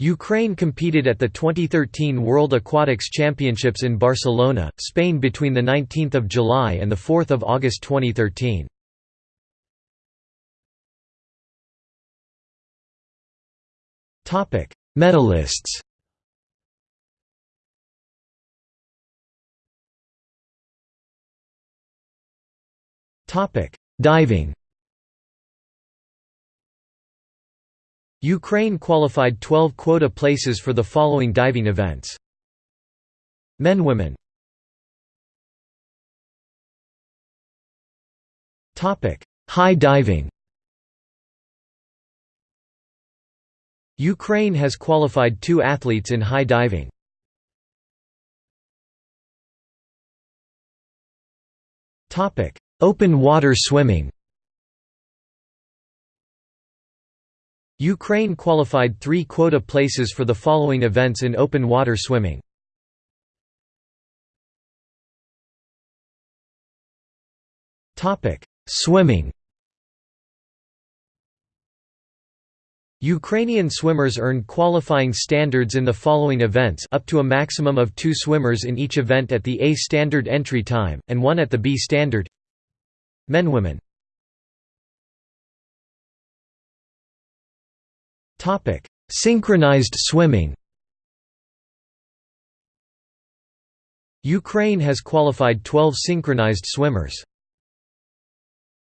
Ukraine competed at the 2013 World Aquatics Championships in Barcelona, Spain between 19 July and 4 August 2013. Medalists Diving Ukraine qualified 12 quota places for the following diving events. Men Women High diving Ukraine has qualified two athletes in high diving. Open water swimming Ukraine qualified three quota places for the following events in open water swimming. Swimming. Ukrainian swimmers earned qualifying standards in the following events up to a maximum of two swimmers in each event at the A standard entry time, and one at the B standard. Men Women Topic: Synchronized swimming. Ukraine has qualified 12 synchronized swimmers.